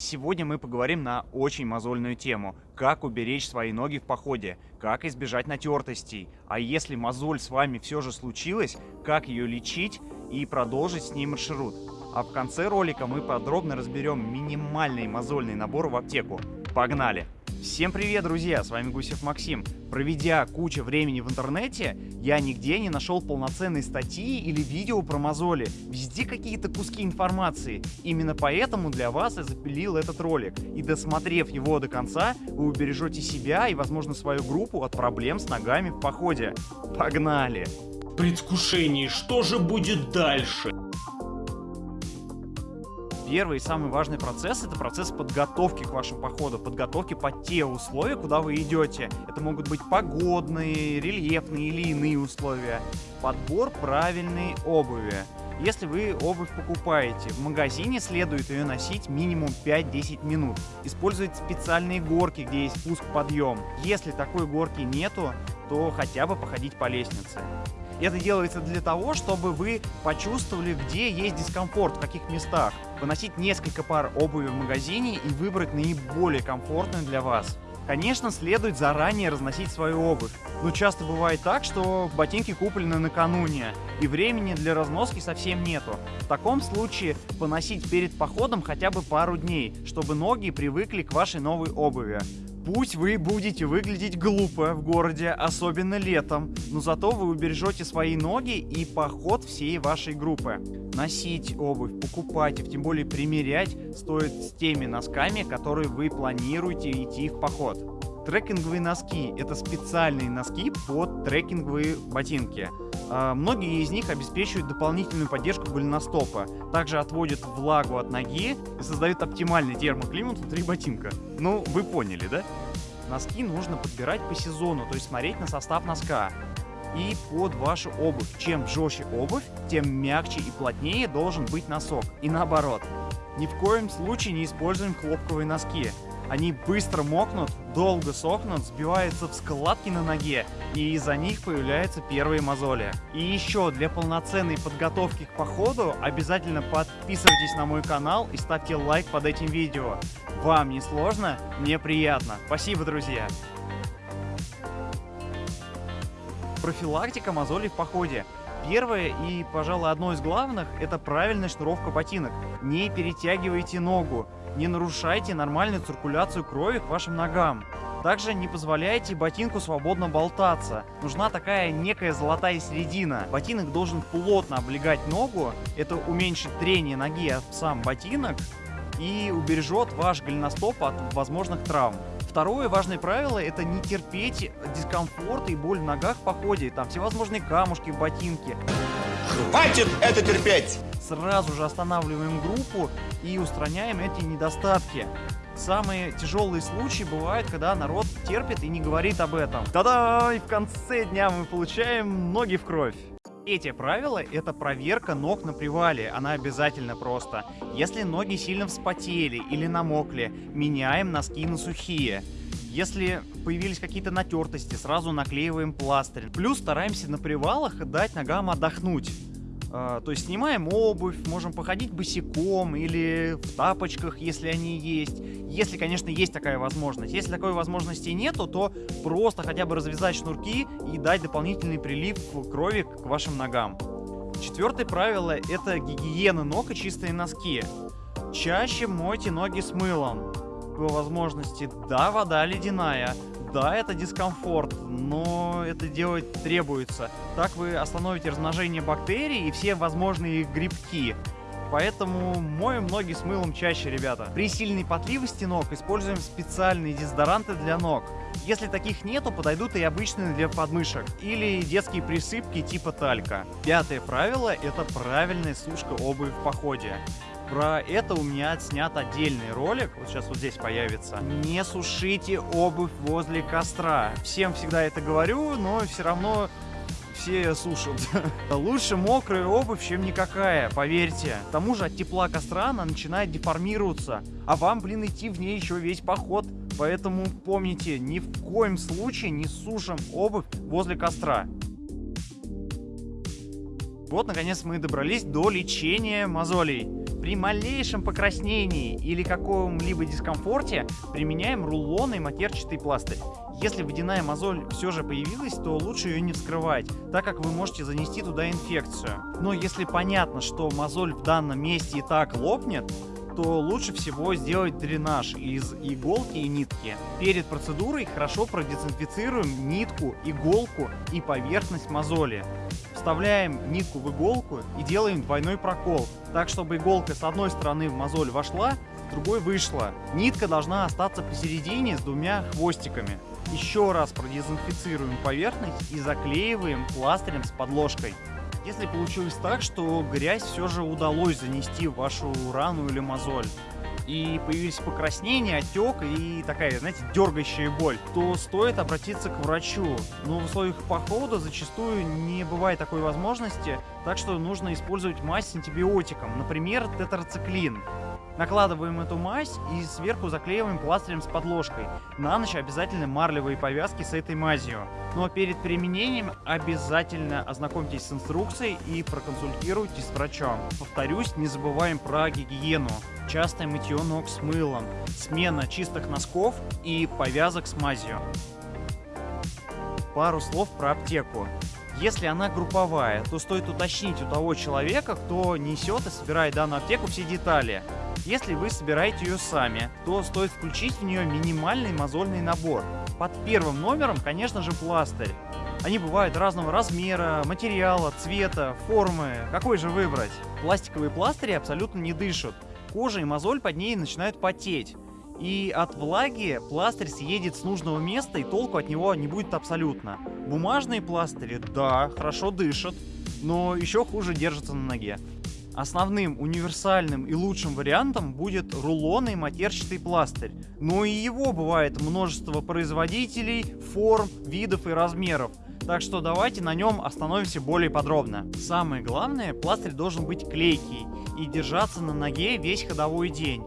Сегодня мы поговорим на очень мозольную тему. Как уберечь свои ноги в походе, как избежать натертостей. А если мозоль с вами все же случилась, как ее лечить и продолжить с ней маршрут. А в конце ролика мы подробно разберем минимальный мозольный набор в аптеку. Погнали! Всем привет, друзья! С вами Гусев Максим. Проведя кучу времени в интернете, я нигде не нашел полноценной статьи или видео про мозоли. Везде какие-то куски информации. Именно поэтому для вас я запилил этот ролик. И досмотрев его до конца, вы убережете себя и, возможно, свою группу от проблем с ногами в походе. Погнали! Предвкушении, что же будет дальше? Первый и самый важный процесс — это процесс подготовки к вашему походу, подготовки под те условия, куда вы идете. Это могут быть погодные, рельефные или иные условия. Подбор правильной обуви. Если вы обувь покупаете, в магазине следует ее носить минимум 5-10 минут. Использовать специальные горки, где есть спуск-подъем. Если такой горки нету, то хотя бы походить по лестнице. Это делается для того, чтобы вы почувствовали, где есть дискомфорт, в каких местах. Выносить несколько пар обуви в магазине и выбрать наиболее комфортную для вас. Конечно, следует заранее разносить свою обувь, но часто бывает так, что ботинки куплены накануне, и времени для разноски совсем нету. В таком случае поносить перед походом хотя бы пару дней, чтобы ноги привыкли к вашей новой обуви. Пусть вы будете выглядеть глупо в городе, особенно летом, но зато вы убережете свои ноги и поход всей вашей группы. Носить обувь, покупать и тем более примерять стоит с теми носками, которые вы планируете идти в поход. Трекинговые носки – это специальные носки под трекинговые ботинки. А, многие из них обеспечивают дополнительную поддержку голеностопа, также отводят влагу от ноги и создают оптимальный термоклимат внутри ботинка. Ну, вы поняли, да? Носки нужно подбирать по сезону, то есть смотреть на состав носка и под вашу обувь. Чем жестче обувь, тем мягче и плотнее должен быть носок. И наоборот. Ни в коем случае не используем хлопковые носки. Они быстро мокнут, долго сохнут, сбиваются в складки на ноге, и из-за них появляются первые мозоли. И еще для полноценной подготовки к походу обязательно подписывайтесь на мой канал и ставьте лайк под этим видео. Вам не сложно, мне приятно. Спасибо, друзья! Профилактика мозолей в походе. Первое и, пожалуй, одно из главных – это правильная шнуровка ботинок. Не перетягивайте ногу, не нарушайте нормальную циркуляцию крови к вашим ногам. Также не позволяйте ботинку свободно болтаться. Нужна такая некая золотая середина. Ботинок должен плотно облегать ногу, это уменьшит трение ноги об сам ботинок и убережет ваш голеностоп от возможных травм. Второе важное правило – это не терпеть дискомфорт и боль в ногах в походе. Там всевозможные камушки, ботинки. Хватит это терпеть! Сразу же останавливаем группу и устраняем эти недостатки. Самые тяжелые случаи бывают, когда народ терпит и не говорит об этом. Та-да! И в конце дня мы получаем ноги в кровь. Эти правила — это проверка ног на привале, она обязательно просто. Если ноги сильно вспотели или намокли, меняем носки на сухие. Если появились какие-то натертости, сразу наклеиваем пластырь. Плюс стараемся на привалах дать ногам отдохнуть. А, то есть снимаем обувь, можем походить босиком или в тапочках, если они есть. Если, конечно, есть такая возможность. Если такой возможности нету, то просто хотя бы развязать шнурки и дать дополнительный прилив крови к вашим ногам. Четвертое правило – это гигиена ног и чистые носки. Чаще мойте ноги с мылом. По возможности, да, вода ледяная, да, это дискомфорт, но это делать требуется. Так вы остановите размножение бактерий и все возможные грибки. Поэтому моем ноги с мылом чаще, ребята. При сильной потливости ног используем специальные дезодоранты для ног. Если таких нету, подойдут и обычные для подмышек. Или детские присыпки типа талька. Пятое правило – это правильная сушка обуви в походе. Про это у меня снят отдельный ролик, вот сейчас вот здесь появится. Не сушите обувь возле костра. Всем всегда это говорю, но все равно все сушат. Лучше мокрая обувь, чем никакая, поверьте. К тому же от тепла костра она начинает деформироваться, а вам, блин, идти в ней еще весь поход. Поэтому помните, ни в коем случае не сушим обувь возле костра. Вот, наконец, мы добрались до лечения мозолей. При малейшем покраснении или каком-либо дискомфорте применяем рулонный матерчатый пластырь. Если водяная мозоль все же появилась, то лучше ее не вскрывать, так как вы можете занести туда инфекцию. Но если понятно, что мозоль в данном месте и так лопнет, то лучше всего сделать дренаж из иголки и нитки. Перед процедурой хорошо продезинфицируем нитку, иголку и поверхность мозоли. Вставляем нитку в иголку и делаем двойной прокол, так чтобы иголка с одной стороны в мозоль вошла, с другой вышла. Нитка должна остаться посередине с двумя хвостиками. Еще раз продезинфицируем поверхность и заклеиваем пластырем с подложкой. Если получилось так, что грязь все же удалось занести в вашу рану или мозоль, и появились покраснения, отек и такая, знаете, дергающая боль, то стоит обратиться к врачу. Но в условиях похода зачастую не бывает такой возможности, так что нужно использовать мазь с антибиотиком, например, тетрациклин. Накладываем эту мазь и сверху заклеиваем пластырем с подложкой. На ночь обязательно марлевые повязки с этой мазью. Но перед применением обязательно ознакомьтесь с инструкцией и проконсультируйтесь с врачом. Повторюсь, не забываем про гигиену. Частое мытье ног с мылом, смена чистых носков и повязок с мазью. Пару слов про аптеку. Если она групповая, то стоит уточнить у того человека, кто несет и собирает данную аптеку все детали. Если вы собираете ее сами, то стоит включить в нее минимальный мозольный набор. Под первым номером, конечно же, пластырь. Они бывают разного размера, материала, цвета, формы. Какой же выбрать? Пластиковые пластыри абсолютно не дышат. Кожа и мозоль под ней начинают потеть. И от влаги пластырь съедет с нужного места, и толку от него не будет абсолютно. Бумажные пластыри, да, хорошо дышат, но еще хуже держатся на ноге. Основным, универсальным и лучшим вариантом будет рулонный матерчатый пластырь. Но и его бывает множество производителей, форм, видов и размеров. Так что давайте на нем остановимся более подробно. Самое главное, пластырь должен быть клейкий и держаться на ноге весь ходовой день.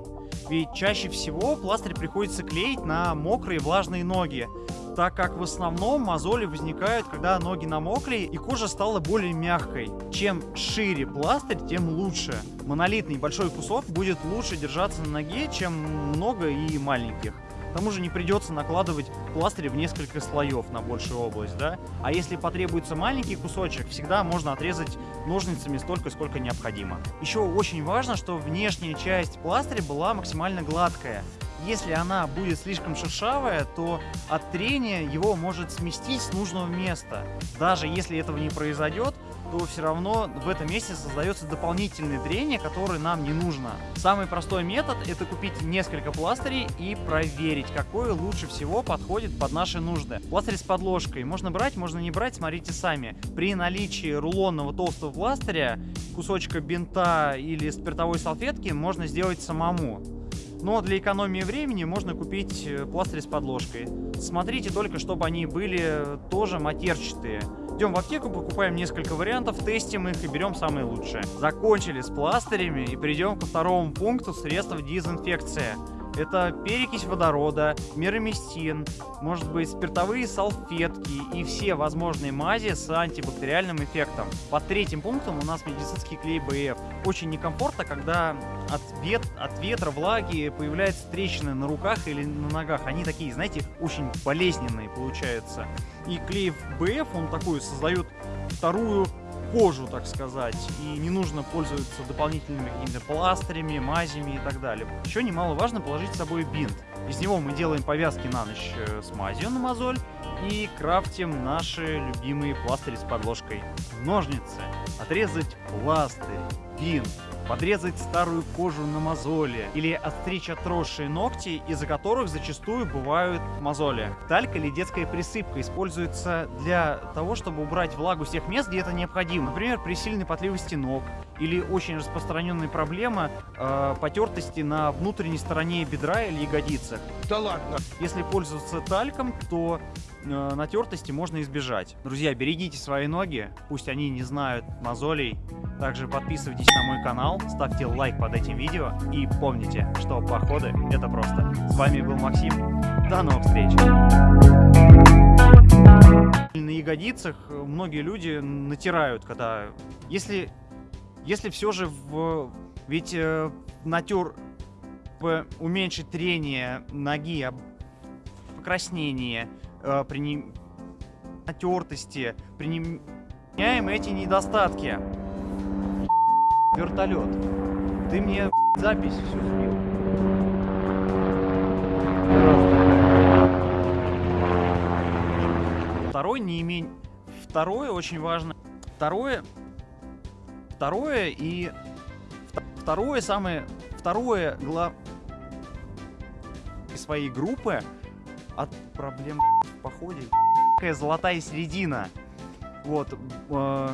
Ведь чаще всего пластырь приходится клеить на мокрые влажные ноги, так как в основном мозоли возникают, когда ноги намокли и кожа стала более мягкой. Чем шире пластырь, тем лучше. Монолитный большой кусок будет лучше держаться на ноге, чем много и маленьких. К тому же не придется накладывать пластырь в несколько слоев на большую область, да? А если потребуется маленький кусочек, всегда можно отрезать ножницами столько, сколько необходимо. Еще очень важно, что внешняя часть пластыря была максимально гладкая. Если она будет слишком шершавая, то от трения его может сместить с нужного места. Даже если этого не произойдет, то все равно в этом месте создается дополнительное трение, которое нам не нужно. Самый простой метод это купить несколько пластырей и проверить, какой лучше всего подходит под наши нужды. Пластырь с подложкой можно брать, можно не брать, смотрите сами. При наличии рулонного толстого пластыря, кусочка бинта или спиртовой салфетки можно сделать самому. Но для экономии времени можно купить э, пластырь с подложкой. Смотрите только, чтобы они были тоже матерчатые. Идем в аптеку, покупаем несколько вариантов, тестим их и берем самые лучшие. Закончили с пластырями и перейдем ко второму пункту средства дезинфекции. Это перекись водорода, мироместин, может быть спиртовые салфетки и все возможные мази с антибактериальным эффектом. Под третьим пунктом у нас медицинский клей БФ. Очень некомфортно, когда от, вет, от ветра, влаги появляются трещины на руках или на ногах. Они такие, знаете, очень болезненные получаются. И клей БФ, он такой создает вторую кожу, так сказать, и не нужно пользоваться дополнительными какими-то пластырями, мазями и так далее. Еще немаловажно положить с собой бинт. Из него мы делаем повязки на ночь э, с мазью на мозоль и крафтим наши любимые пластыри с подложкой. Ножницы. Отрезать пластырь, бинт, подрезать старую кожу на мозоли или отстричь отросшие ногти, из-за которых зачастую бывают мозоли. Талька или детская присыпка используется для того, чтобы убрать влагу с тех мест, где это необходимо. Например, при сильной потливости ног или очень распространенная проблема э, потертости на внутренней стороне бедра или ягодицах. Да ладно. Если пользоваться тальком, то натертости можно избежать. Друзья, берегите свои ноги, пусть они не знают мозолей. Также подписывайтесь на мой канал, ставьте лайк под этим видео и помните, что походы это просто. С вами был Максим, до новых встреч! На ягодицах многие люди натирают, когда... Если, если все же в Ведь э, натер уменьшить трение ноги, об- покраснение, э, при не- натертости, применяем эти недостатки. Вертолет. Ты мне запись всю сбил. Второй не имень... Второе очень важно. Второе... Второе и... вт- Второе самое... Второе глав... своей группы проблем в походе. Такая золотая середина. Вот. э,